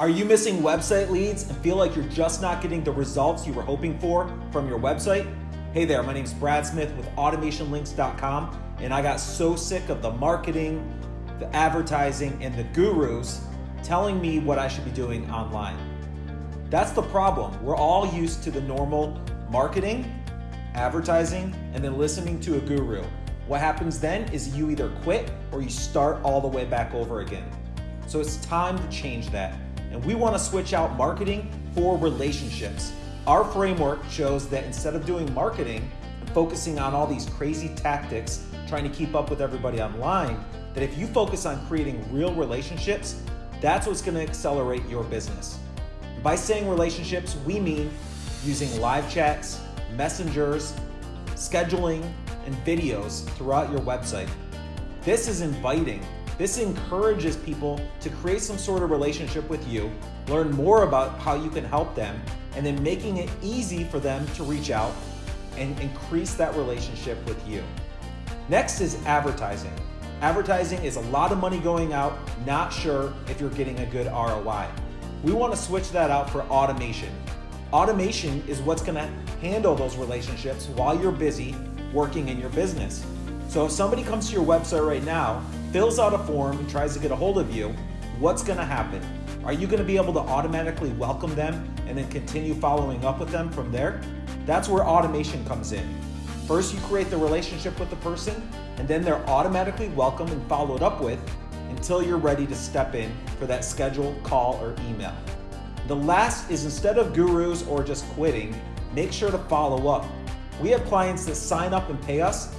Are you missing website leads and feel like you're just not getting the results you were hoping for from your website? Hey there, my name is Brad Smith with AutomationLinks.com, and I got so sick of the marketing, the advertising, and the gurus telling me what I should be doing online. That's the problem. We're all used to the normal marketing, advertising, and then listening to a guru. What happens then is you either quit or you start all the way back over again. So it's time to change that and we want to switch out marketing for relationships. Our framework shows that instead of doing marketing and focusing on all these crazy tactics, trying to keep up with everybody online, that if you focus on creating real relationships, that's what's going to accelerate your business. By saying relationships, we mean using live chats, messengers, scheduling, and videos throughout your website. This is inviting this encourages people to create some sort of relationship with you, learn more about how you can help them, and then making it easy for them to reach out and increase that relationship with you. Next is advertising. Advertising is a lot of money going out, not sure if you're getting a good ROI. We want to switch that out for automation. Automation is what's going to handle those relationships while you're busy working in your business. So if somebody comes to your website right now fills out a form and tries to get a hold of you, what's gonna happen? Are you gonna be able to automatically welcome them and then continue following up with them from there? That's where automation comes in. First, you create the relationship with the person, and then they're automatically welcomed and followed up with until you're ready to step in for that scheduled call or email. The last is instead of gurus or just quitting, make sure to follow up. We have clients that sign up and pay us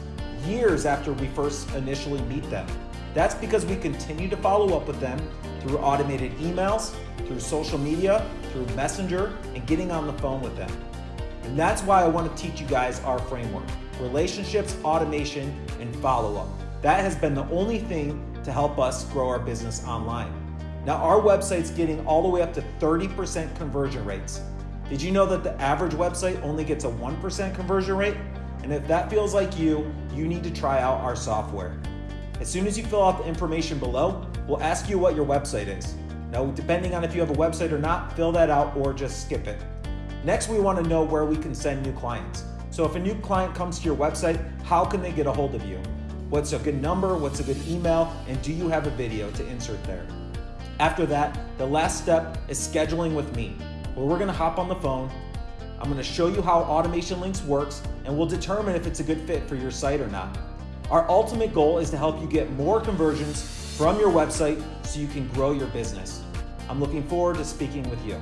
years after we first initially meet them. That's because we continue to follow up with them through automated emails, through social media, through Messenger, and getting on the phone with them. And that's why I want to teach you guys our framework relationships, automation, and follow up. That has been the only thing to help us grow our business online. Now, our website's getting all the way up to 30% conversion rates. Did you know that the average website only gets a 1% conversion rate? And if that feels like you, you need to try out our software. As soon as you fill out the information below, we'll ask you what your website is. Now, depending on if you have a website or not, fill that out or just skip it. Next, we want to know where we can send new clients. So if a new client comes to your website, how can they get a hold of you? What's a good number? What's a good email? And do you have a video to insert there? After that, the last step is scheduling with me, where we're gonna hop on the phone. I'm gonna show you how Automation Links works, and we'll determine if it's a good fit for your site or not. Our ultimate goal is to help you get more conversions from your website so you can grow your business. I'm looking forward to speaking with you.